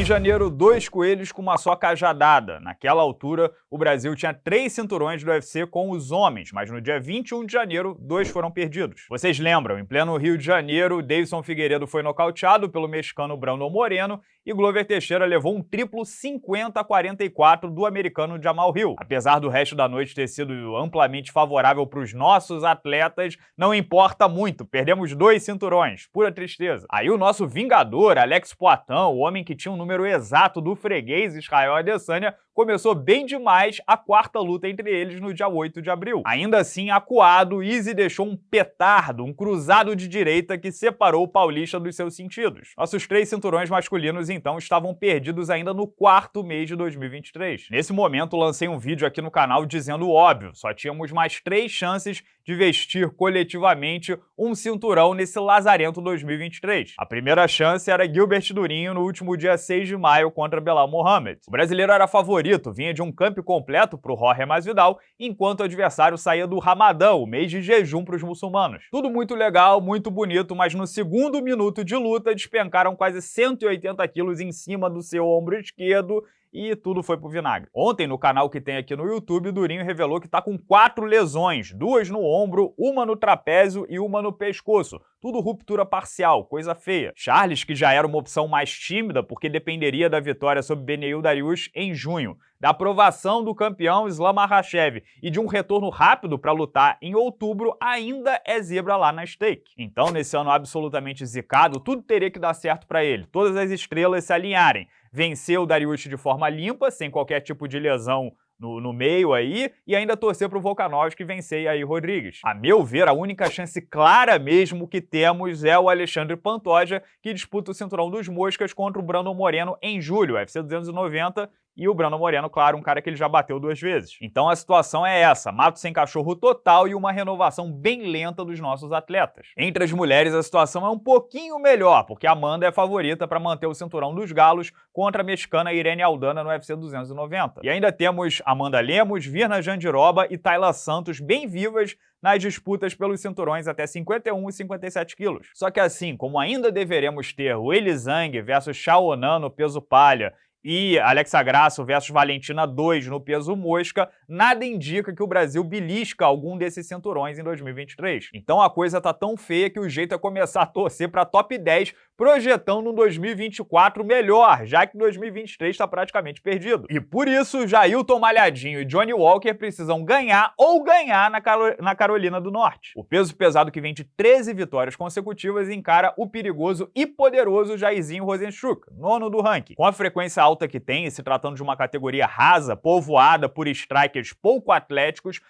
Em janeiro, dois coelhos com uma só cajadada. Naquela altura, o Brasil tinha três cinturões do UFC com os homens, mas no dia 21 de janeiro, dois foram perdidos. Vocês lembram, em pleno Rio de Janeiro, Davidson Figueiredo foi nocauteado pelo mexicano Brandon Moreno e Glover Teixeira levou um triplo 50 a 44 do americano Jamal Hill. Apesar do resto da noite ter sido amplamente favorável para os nossos atletas, não importa muito, perdemos dois cinturões, pura tristeza. Aí o nosso vingador, Alex Poitin, o homem que tinha um número exato do freguês Israel Adesanya, começou bem demais a quarta luta entre eles no dia 8 de abril. Ainda assim, acuado, Easy deixou um petardo, um cruzado de direita que separou o paulista dos seus sentidos. Nossos três cinturões masculinos, então, estavam perdidos ainda no quarto mês de 2023. Nesse momento, lancei um vídeo aqui no canal dizendo óbvio, só tínhamos mais três chances de vestir coletivamente um cinturão nesse lazarento 2023. A primeira chance era Gilbert Durinho no último dia 6 de maio contra Belal Mohamed. O brasileiro era favorito, vinha de um camp completo para o Jorge Masvidal, enquanto o adversário saía do Ramadão, o mês de jejum para os muçulmanos. Tudo muito legal, muito bonito, mas no segundo minuto de luta despencaram quase 180 quilos em cima do seu ombro esquerdo e tudo foi pro vinagre. Ontem, no canal que tem aqui no YouTube, o Durinho revelou que tá com quatro lesões, duas no ombro, uma no trapézio e uma no pescoço. Tudo ruptura parcial, coisa feia. Charles, que já era uma opção mais tímida porque dependeria da vitória sobre Beneil Darius em junho, da aprovação do campeão Islam Makhachev e de um retorno rápido para lutar em outubro, ainda é zebra lá na stake. Então, nesse ano absolutamente zicado, tudo teria que dar certo para ele, todas as estrelas se alinharem vencer o Dariush de forma limpa, sem qualquer tipo de lesão no, no, meio aí, e ainda torcer para o Volkanovski vencer aí Rodrigues. A meu ver, a única chance clara mesmo que temos é o Alexandre Pantoja, que disputa o cinturão dos moscas contra o Brandon Moreno em julho, UFC 290, e o Brandon Moreno, claro, um cara que ele já bateu duas vezes. Então a situação é essa, mato sem cachorro total e uma renovação bem lenta dos nossos atletas. Entre as mulheres a situação é um pouquinho melhor, porque a Amanda é favorita para manter o cinturão dos galos contra a mexicana Irene Aldana no UFC 290. E ainda temos Amanda Lemos, Virna Jandiroba e Tayla Santos bem vivas nas disputas pelos cinturões até 51 e 57 quilos. Só que assim, como ainda deveremos ter o Elizang versus Shaonan no peso palha e Alexa Grasso versus Valentina 2 no peso mosca, nada indica que o Brasil belisca algum desses cinturões em 2023. Então a coisa tá tão feia que o jeito é começar a torcer para top 10, projetando um 2024 melhor, já que 2023 está praticamente perdido. E por isso, Jailton Malhadinho e Johnny Walker precisam ganhar ou ganhar na, na Carolina do Norte. O peso pesado que vem de 13 vitórias consecutivas encara o perigoso e poderoso Jairzinho Rosenstruck, nono do ranking. Com a frequência alta que tem, se tratando de uma categoria rasa, povoada por strikers pouco atléticos,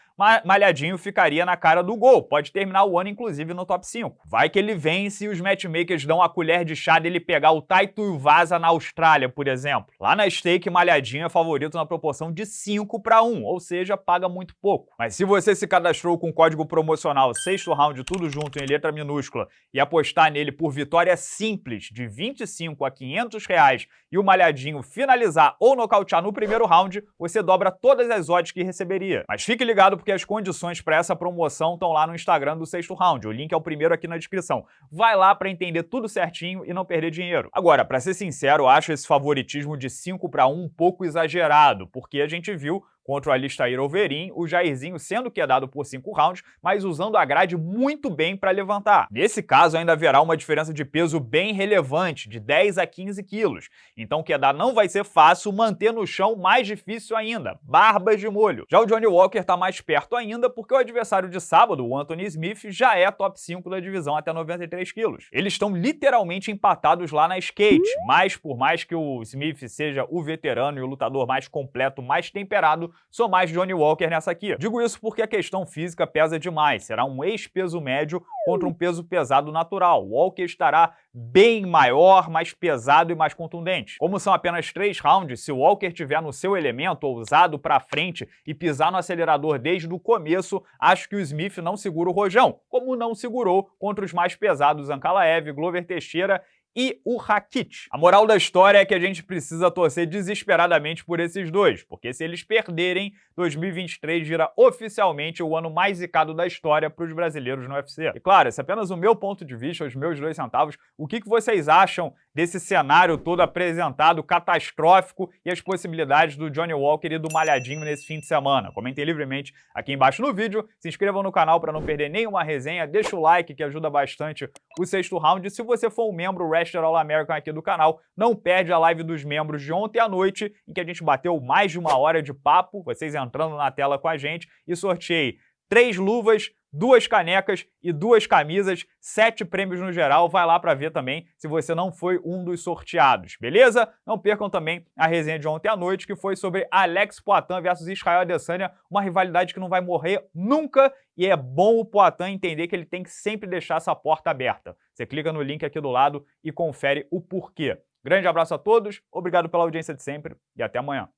Malhadinho ficaria na cara do gol. Pode terminar o ano, inclusive, no top 5. Vai que ele vence e os matchmakers dão a colher de chá dele pegar o Taito Vaza na Austrália, por exemplo. Lá na stake, Malhadinho é favorito na proporção de 5 para 1, ou seja, paga muito pouco. Mas se você se cadastrou com o código promocional sexto round, tudo junto em letra minúscula, e apostar nele por vitória simples de 25 a 500 reais e o Malhadinho finalizar ou nocautear no primeiro round, você dobra todas as odds que receberia. Mas fique ligado porque as condições para essa promoção estão lá no Instagram do Sexto Round. O link é o primeiro aqui na descrição. Vai lá para entender tudo certinho e não perder dinheiro. Agora, para ser sincero, eu acho esse favoritismo de 5 para 1 um pouco exagerado, porque a gente viu contra o Alistair Overeem, o Jairzinho sendo quedado por 5 rounds, mas usando a grade muito bem para levantar. Nesse caso, ainda haverá uma diferença de peso bem relevante, de 10 a 15 quilos. Então quedar não vai ser fácil, manter no chão mais difícil ainda, barbas de molho. Já o Johnny Walker está mais perto ainda, porque o adversário de sábado, o Anthony Smith, já é top 5 da divisão até 93 quilos. Eles estão literalmente empatados lá na skate, mas por mais que o Smith seja o veterano e o lutador mais completo, mais temperado, sou mais Johnny Walker nessa aqui. Digo isso porque a questão física pesa demais, será um ex-peso médio contra um peso pesado natural. Walker estará bem maior, mais pesado e mais contundente. Como são apenas três rounds, se o Walker tiver no seu elemento ousado para frente e pisar no acelerador desde o começo, acho que o Smith não segura o rojão, como não segurou contra os mais pesados Ankalaev, Glover Teixeira e o Rakit. A moral da história é que a gente precisa torcer desesperadamente por esses dois, porque se eles perderem, 2023 vira oficialmente o ano mais zicado da história para os brasileiros no UFC. E claro, esse é apenas o meu ponto de vista, os meus dois centavos. O que, que vocês acham desse cenário todo apresentado, catastrófico, e as possibilidades do Johnny Walker e do Malhadinho nesse fim de semana. Comentem livremente aqui embaixo no vídeo, se inscrevam no canal para não perder nenhuma resenha, deixa o like que ajuda bastante o sexto round, e se você for um membro Wrestler All American aqui do canal, não perde a live dos membros de ontem à noite, em que a gente bateu mais de uma hora de papo, vocês entrando na tela com a gente, e sorteei três luvas, duas canecas e duas camisas, sete prêmios no geral, vai lá para ver também se você não foi um dos sorteados, beleza? Não percam também a resenha de ontem à noite, que foi sobre Alex Poitin versus Israel Adesanya, uma rivalidade que não vai morrer nunca, e é bom o Poitin entender que ele tem que sempre deixar essa porta aberta. Você clica no link aqui do lado e confere o porquê. Grande abraço a todos, obrigado pela audiência de sempre e até amanhã.